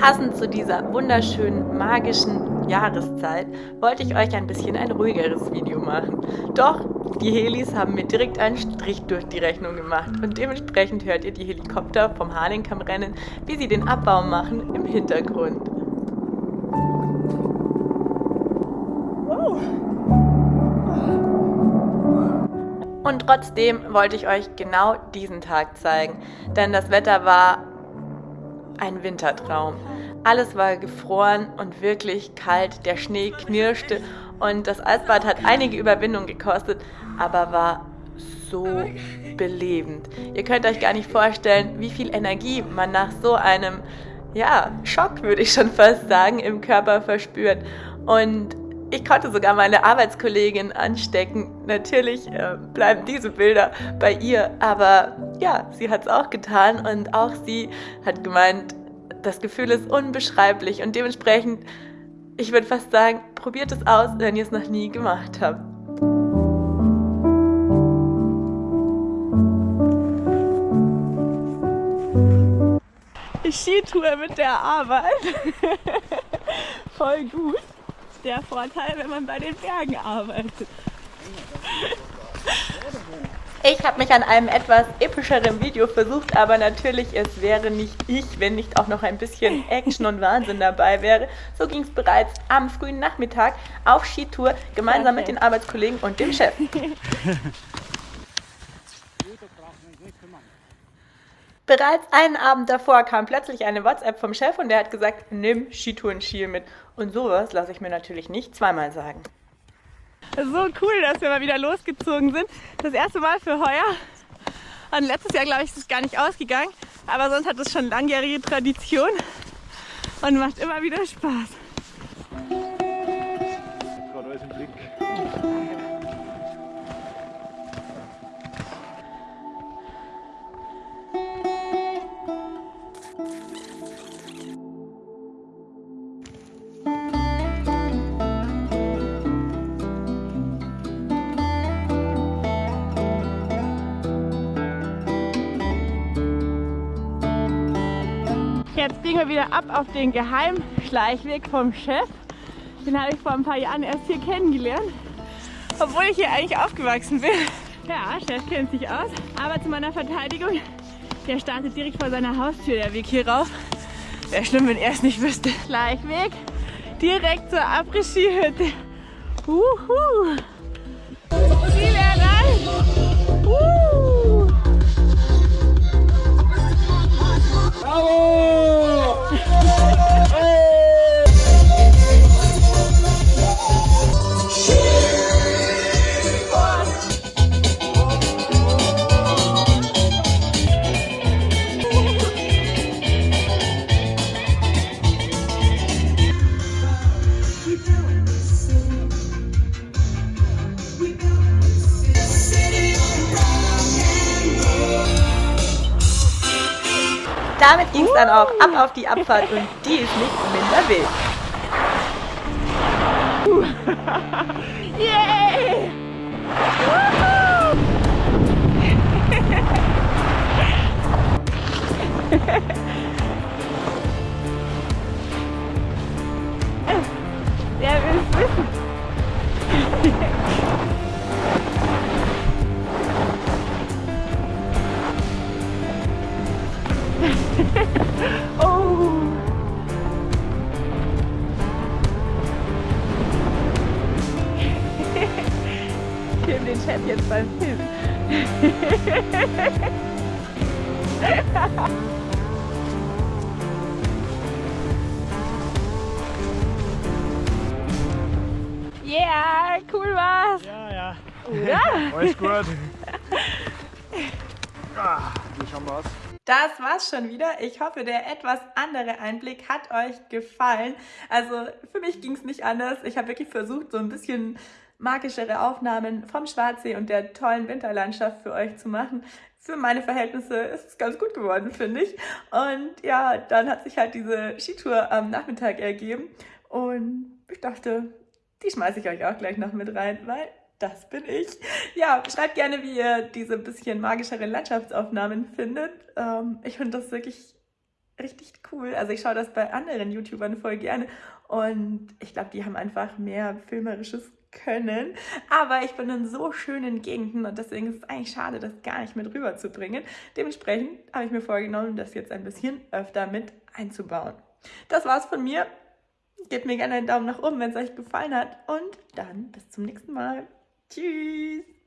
Passend zu dieser wunderschönen, magischen Jahreszeit wollte ich euch ein bisschen ein ruhigeres Video machen. Doch die Helis haben mir direkt einen Strich durch die Rechnung gemacht und dementsprechend hört ihr die Helikopter vom Harlingkamm-Rennen, wie sie den Abbau machen, im Hintergrund. Und trotzdem wollte ich euch genau diesen Tag zeigen, denn das Wetter war ein Wintertraum. Alles war gefroren und wirklich kalt, der Schnee knirschte und das Eisbad hat einige Überwindung gekostet, aber war so belebend. Ihr könnt euch gar nicht vorstellen, wie viel Energie man nach so einem, ja, Schock würde ich schon fast sagen, im Körper verspürt. Und ich konnte sogar meine Arbeitskollegin anstecken. Natürlich äh, bleiben diese Bilder bei ihr, aber ja, sie hat es auch getan und auch sie hat gemeint, das Gefühl ist unbeschreiblich und dementsprechend, ich würde fast sagen, probiert es aus, wenn ihr es noch nie gemacht habt. Skitour mit der Arbeit. Voll gut der Vorteil, wenn man bei den Bergen arbeitet. Ich habe mich an einem etwas epischeren Video versucht, aber natürlich, es wäre nicht ich, wenn nicht auch noch ein bisschen Action und Wahnsinn dabei wäre. So ging es bereits am frühen Nachmittag auf Skitour, gemeinsam mit den Arbeitskollegen und dem Chef. Bereits einen Abend davor kam plötzlich eine WhatsApp vom Chef und der hat gesagt, nimm Skitouren-Skiel mit. Und sowas lasse ich mir natürlich nicht zweimal sagen. So cool, dass wir mal wieder losgezogen sind. Das erste Mal für heuer. Und letztes Jahr, glaube ich, ist es gar nicht ausgegangen. Aber sonst hat es schon langjährige Tradition und macht immer wieder Spaß. Biegen wir wieder ab auf den Geheimschleichweg vom Chef. Den habe ich vor ein paar Jahren erst hier kennengelernt. Obwohl ich hier eigentlich aufgewachsen bin. Ja, Chef kennt sich aus. Aber zu meiner Verteidigung, der startet direkt vor seiner Haustür, der Weg hier rauf. Wäre schlimm, wenn er es nicht wüsste. Schleichweg direkt zur Après-Ski-Hütte. Uhu. Damit ging es dann auch ab auf die Abfahrt und die ist nicht minder wild. Yay! Der oh! ich den Chef jetzt beim Film. yeah, cool war's. Ja, ja. Oder? Alles gut. ah, wie schauen wir aus? Das war's schon wieder. Ich hoffe, der etwas andere Einblick hat euch gefallen. Also für mich ging es nicht anders. Ich habe wirklich versucht, so ein bisschen magischere Aufnahmen vom Schwarzsee und der tollen Winterlandschaft für euch zu machen. Für meine Verhältnisse ist es ganz gut geworden, finde ich. Und ja, dann hat sich halt diese Skitour am Nachmittag ergeben. Und ich dachte, die schmeiße ich euch auch gleich noch mit rein, weil das bin ich. Ja, schreibt gerne, wie ihr diese bisschen magischere Landschaftsaufnahmen findet. Ähm, ich finde das wirklich richtig cool. Also ich schaue das bei anderen YouTubern voll gerne und ich glaube, die haben einfach mehr filmerisches Können. Aber ich bin in so schönen Gegenden und deswegen ist es eigentlich schade, das gar nicht mit rüberzubringen. Dementsprechend habe ich mir vorgenommen, das jetzt ein bisschen öfter mit einzubauen. Das war's von mir. Gebt mir gerne einen Daumen nach oben, wenn es euch gefallen hat und dann bis zum nächsten Mal. Tschüss!